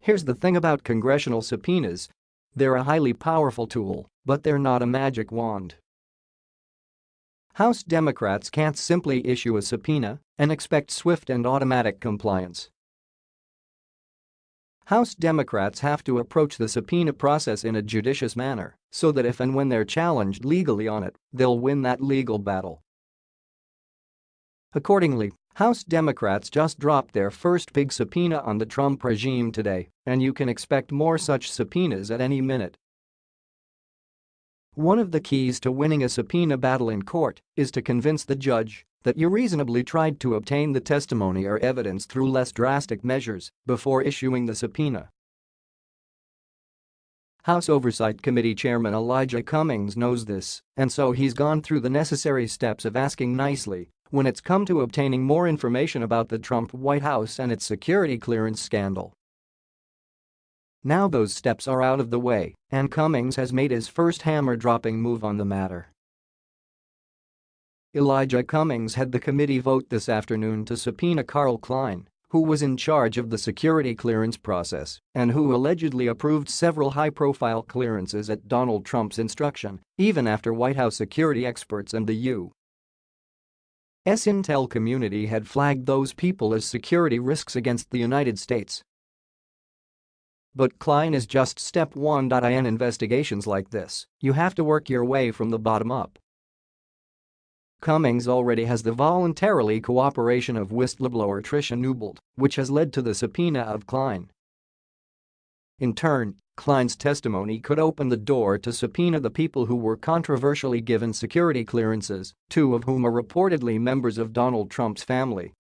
Here's the thing about congressional subpoenas. They're a highly powerful tool, but they're not a magic wand. House Democrats can't simply issue a subpoena and expect swift and automatic compliance. House Democrats have to approach the subpoena process in a judicious manner so that if and when they're challenged legally on it, they'll win that legal battle. Accordingly, House Democrats just dropped their first big subpoena on the Trump regime today, and you can expect more such subpoenas at any minute. One of the keys to winning a subpoena battle in court is to convince the judge that you reasonably tried to obtain the testimony or evidence through less drastic measures before issuing the subpoena. House Oversight Committee Chairman Elijah Cummings knows this, and so he's gone through the necessary steps of asking nicely when it's come to obtaining more information about the Trump White House and its security clearance scandal. Now those steps are out of the way, and Cummings has made his first hammer-dropping move on the matter. Elijah Cummings had the committee vote this afternoon to subpoena Carl Kline, who was in charge of the security clearance process and who allegedly approved several high-profile clearances at Donald Trump's instruction, even after White House security experts and the U. S intel community had flagged those people as security risks against the United States. But Kline is just step 1. In investigations like this, you have to work your way from the bottom up. Cummings already has the voluntarily cooperation of whistleblower Tricia Newbold, which has led to the subpoena of Kline. In turn, Kline's testimony could open the door to subpoena the people who were controversially given security clearances, two of whom are reportedly members of Donald Trump's family.